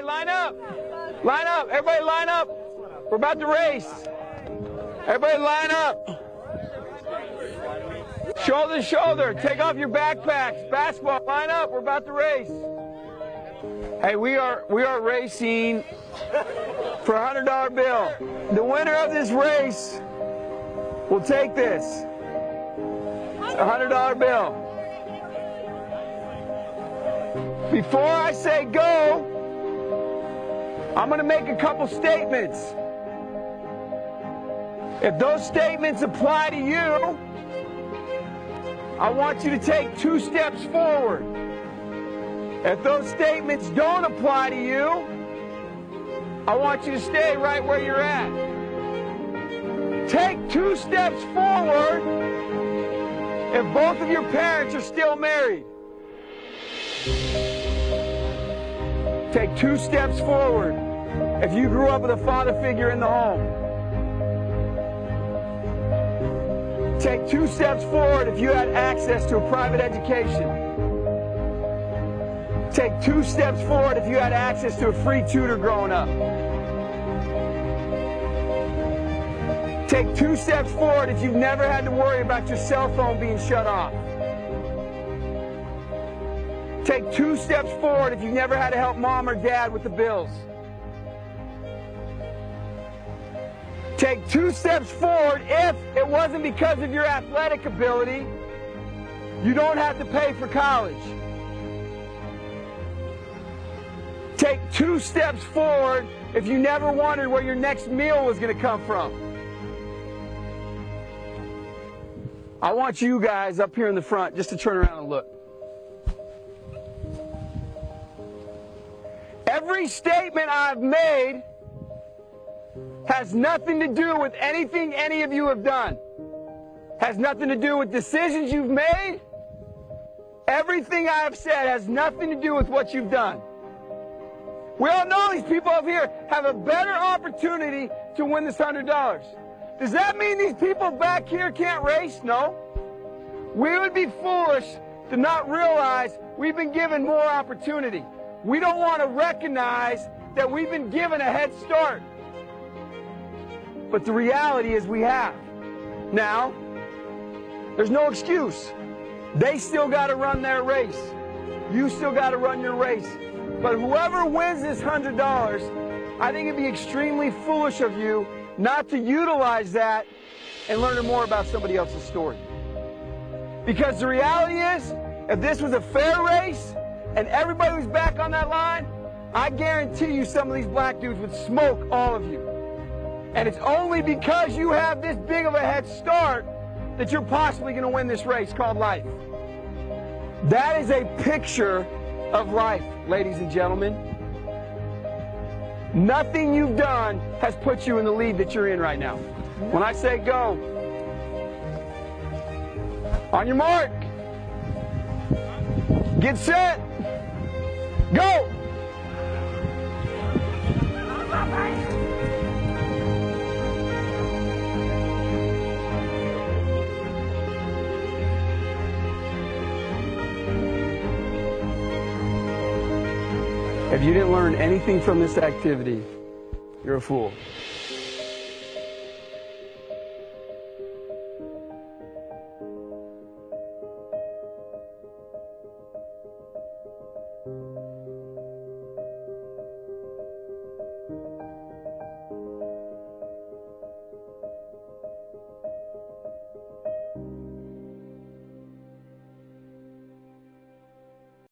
Okay, line up. Line up. Everybody line up. We're about to race. Everybody line up. Shoulder to shoulder. Take off your backpacks. Basketball, line up. We're about to race. Hey, we are we are racing for a hundred dollar bill. The winner of this race will take this. A hundred dollar bill. Before I say go, I'm going to make a couple statements. If those statements apply to you, I want you to take two steps forward. If those statements don't apply to you, I want you to stay right where you're at. Take two steps forward if both of your parents are still married. Take two steps forward if you grew up with a father figure in the home. Take two steps forward if you had access to a private education. Take two steps forward if you had access to a free tutor growing up. Take two steps forward if you've never had to worry about your cell phone being shut off. Take two steps forward if you've never had to help mom or dad with the bills. Take two steps forward if it wasn't because of your athletic ability. You don't have to pay for college. Take two steps forward if you never wondered where your next meal was going to come from. I want you guys up here in the front just to turn around and look. Every statement I've made has nothing to do with anything any of you have done. Has nothing to do with decisions you've made. Everything I have said has nothing to do with what you've done. We all know these people up here have a better opportunity to win this $100. Does that mean these people back here can't race? No. We would be foolish to not realize we've been given more opportunity. We don't want to recognize that we've been given a head start. But the reality is we have. Now, there's no excuse. They still got to run their race. You still got to run your race. But whoever wins this $100, I think it'd be extremely foolish of you not to utilize that and learn more about somebody else's story. Because the reality is, if this was a fair race, and everybody was back on that line, I guarantee you some of these black dudes would smoke all of you. And it's only because you have this big of a head start that you're possibly going to win this race called life. That is a picture of life, ladies and gentlemen. Nothing you've done has put you in the lead that you're in right now. When I say go, on your mark, get set, Go! If you didn't learn anything from this activity, you're a fool.